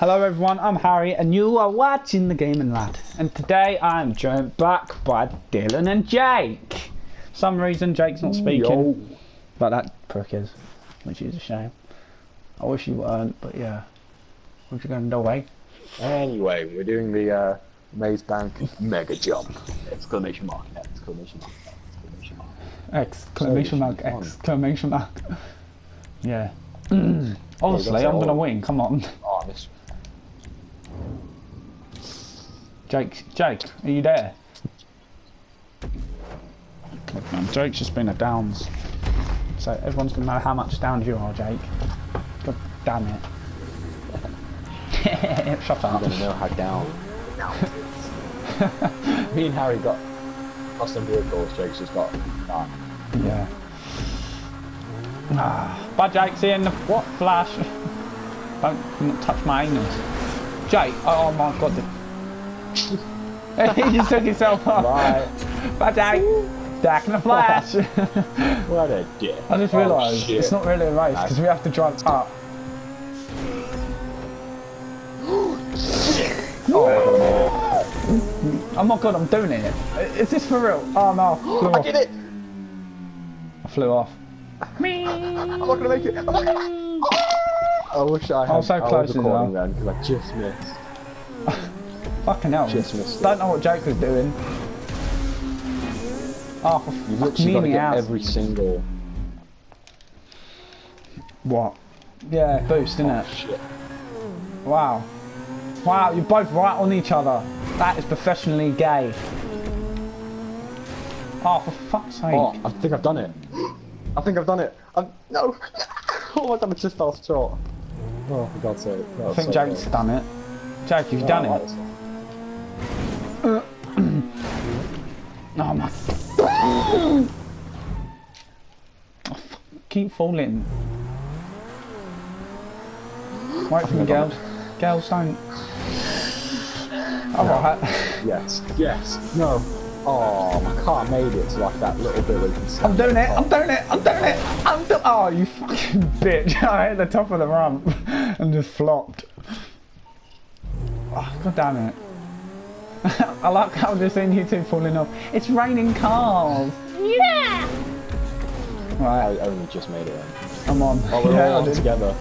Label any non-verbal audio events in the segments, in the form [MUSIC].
Hello everyone, I'm Harry and you are watching The Gaming Lad. And today I'm joined back by Dylan and Jake. For some reason Jake's not speaking. Yo. But that prick is, which is a shame. I wish he weren't, but yeah. What you gonna do, eh? Anyway, we're doing the uh, Maze Bank Mega Jump! Exclamation mark! Exclamation mark! Exclamation mark! Exclamation mark, exclamation mark. [LAUGHS] Yeah. [CLEARS THROAT] Honestly, I'm gonna win, come on. Oh, this. Jake, Jake, are you there? Look, man, Jake's just been a downs. So everyone's gonna know how much downs you are, Jake. God damn it. [LAUGHS] Shut up. I'm gonna know how down. [LAUGHS] Me and Harry got custom vehicles. Jake's just got that. Yeah. Ah, bye, Jake. See you in the what? Flash. [LAUGHS] Don't touch my anus. Jake. Oh my god. [LAUGHS] he just took himself off. [LAUGHS] Bye. Bye. Back in the flash. what a dick. [LAUGHS] I just Oh, realised shit. it's not really a race because we have to drive up. [GASPS] Oh my god, I made it. Oh my god, I'm doing it. Is this for real? Oh no, I [GASPS] flew I off. did it! I flew off. Me. I'm not gonna make it! I'm not gonna... I wish I had. I was so I close was as recording then because I just missed. Fucking hell. Just missed. Don't know what Jake was doing. Ah, oh, for You've literally got to get every single. What? Yeah, boost, Oh, innit? shit. Wow. Wow, you're both right on each other. That is professionally gay. Oh, for fuck's sake. Oh, I think I've done it. [GASPS] I think I've done it. I'm, no. [LAUGHS] oh my I just fell short. Oh, for God's sake. I think so Jake's close. done it. Jake, you've No, done that it. Oh my. Oh. Keep falling. Right for me, I've girls. Girls, don't. Alright. Yes. Yes. No. Oh, my car made it to like that little bit where you can see. I'm doing it. I'm doing it. I'm doing it. I'm do- Oh, you fucking [LAUGHS] bitch! [LAUGHS] I hit the top of the ramp [LAUGHS] and just flopped. Oh, God damn it! [LAUGHS] I like how I'm just seeing you two falling off. It's raining cars. Yeah. Right, I only just made it in. I'm on. Oh, we're Yeah, all on together.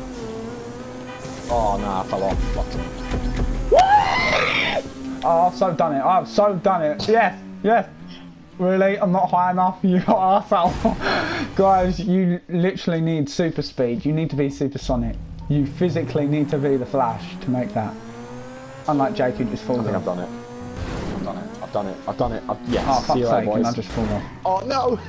Oh, no, I fell off. Fucked it. Oh, I've so done it. I've so done it. Yes, yes. Really? I'm not high enough, [LAUGHS] you got arsehole. [LAUGHS] Guys, you literally need super speed. You need to be supersonic. You physically need to be the Flash to make that. Unlike Jake, who just falls I think I've off. I've done it. I've done it. I've done it. I've, yes. Oh, See fuck's you sake, later, I boys. just fall off. Oh, no.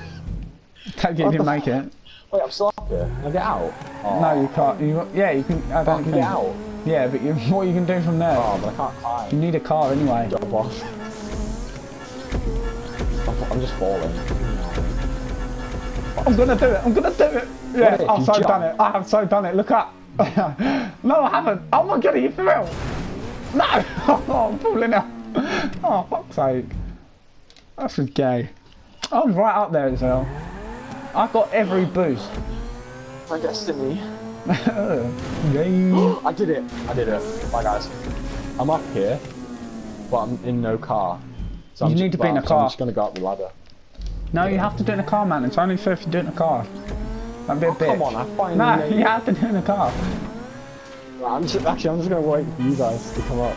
[LAUGHS] Take it, you didn't make it. Wait, I'm still up here. Can I get out? Oh, No, you can't. You, yeah, you can. I I don't can think. get out. Yeah, but you, [LAUGHS] what you can do from there? Oh, but I can't climb. You need a car anyway. Jump off. I'm, just falling. I'm gonna do it. I'm gonna do it. Yeah, What oh, I've so jump? done it. I have so done it. Look up. [LAUGHS] no, I haven't. Oh my god, are you for real? No. Oh, I'm falling out. [LAUGHS] Oh, fuck's sake. That's just gay. I was right up there as well. I got every boost. My destiny. [LAUGHS] Gay. [GASPS] I did it. I did it. Bye, guys. I'm up here, but I'm in no car. So You I'm need to be in a so I'm just gonna go up the ladder. No, you have to do it in a car, man. It's only fair if you do it in a car. That'd be a Oh, bitch. come on, I finally No, made you have to do it in a car. I'm just, actually, I'm just gonna wait for you guys to come up.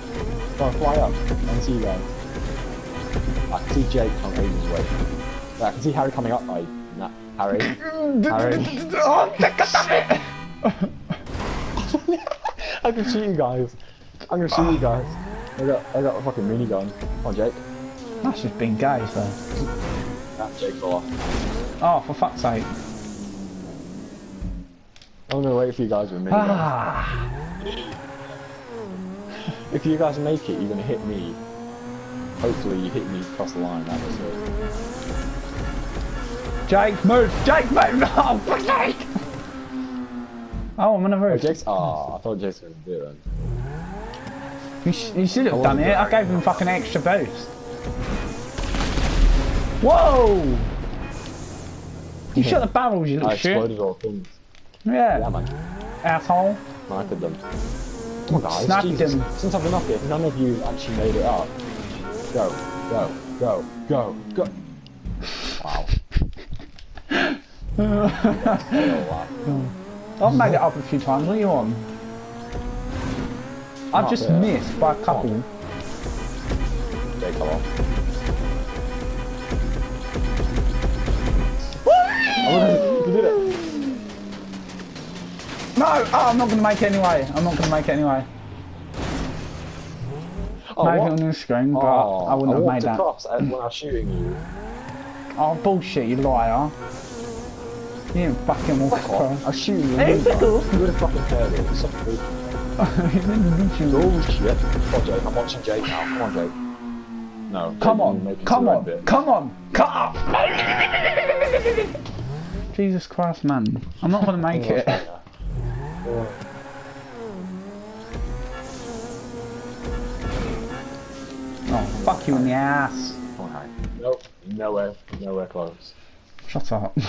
Go on, fly up and see you guys. I can see Jake from ages away. Yeah, I can see Harry coming up. I, nah, Harry. [LAUGHS] Harry. oh, damn it! [LAUGHS] I can shoot you guys. I'm gonna shoot you guys. I got, I got a fucking minigun. Come on, Jake. That's just being gay, so. Nah, Jake fell off. Oh, for fuck's sake. I'm gonna wait for you guys with a minigun. Ah. If you guys make it, you're gonna hit me. Hopefully, you hit me across the line. That was it. Jake, move! Jake, move! No, [LAUGHS] oh, for fuck's sake! Oh, I'm on Oh, roof. Jake's. Oh, I thought Jake's gonna do it. You, sh you should have done it. I gave him fucking extra boost. Whoa! You shot the barrels, you little shit. I exploded all things. Yeah, Yeah, man. asshole. Sniped them. On, guys. Snapped Jesus. him. Since I've been up here, none of you actually made it up. Go, go, go, go, go. Wow. Oh. I've made it up a few times. What are you on? I've just there. missed by a couple. Jake, come on. Oh, I'm not going to make it anyway. I'm not going to make it anyway. Oh, Made what? it on the screen, but Oh, I wouldn't have made that. across and when I was shooting you. Oh, bullshit, you liar. You didn't fucking walk Fuck off. I across. was shooting you. Hey, You pickle. would have fucking heard it. It's such a bullshit. Oh shit. Come on, Jake. I'm watching Jake now. Come on, Jake. No. Come on, you're come on, bit. come on, come on! [LAUGHS] Jesus Christ, man. I'm not going to make it. Oh, fuck you in the ass. Come on, Harry. Nope. Nowhere. Nowhere close. Shut up. [LAUGHS]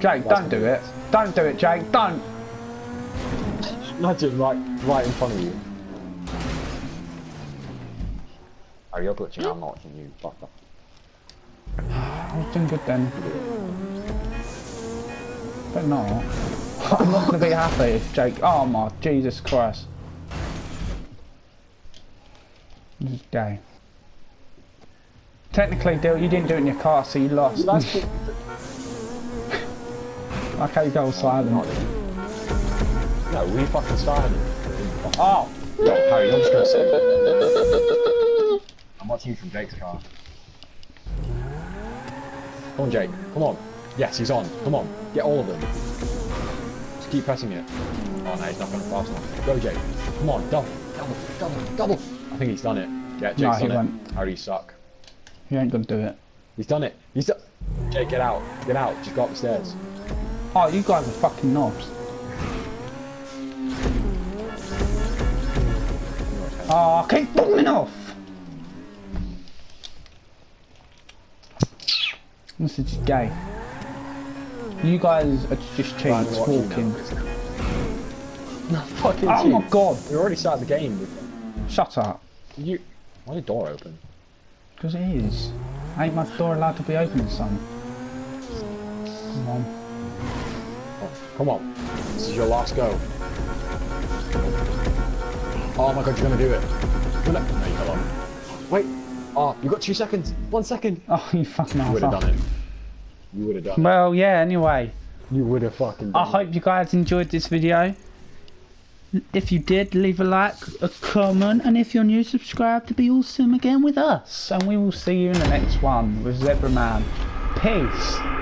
Jake, don't do it. Don't do it, Jake. Don't. Imagine right, right in front of you. Are you glitching? I'm not watching you. Fuck off. I was doing good then. But not. I'm not going to be happy if Jake. Oh my Jesus Christ. This is gay. Technically, Dill, you didn't do it in your car, so you lost. That's the- okay, go silent. No, we fucking started it. Oh! Yo, Harry, I'm just gonna. I'm watching you from Jake's car. Come on, Jake. Come on. Yes, he's on. Come on. Get all of them. Just keep pressing it. Oh, no, he's not going to fast enough. Go, Jake. Come on. Double. Double. Double. Double. I think he's done it. Yeah, Jake's No, he done it. won't. Harry, you suck. He ain't gonna do it. He's done it. He's done. Jake, get out. Get out. Just go up the stairs. Oh, you guys are fucking knobs. Oh, I keep falling off! This is gay. You guys are just cheats Right, I'm watching you walking. No, fucking Oh my god! We already started the game. Shut up. You. Why the door open? Because it is. Ain't my door allowed to be open, son? Come on. Oh, come on. This is your last go. Oh my god, you're gonna do it. Gonna... No, you got. Wait. Ah, oh, you got two seconds. One second. Oh, you fucking You would have done it. You would have done Well, yeah, anyway. You would have fucking done I hope you guys enjoyed this video. If you did, leave a like, a comment, and if you're new, subscribe to be awesome again with us. And we will see you in the next one with Zebra Man. Peace.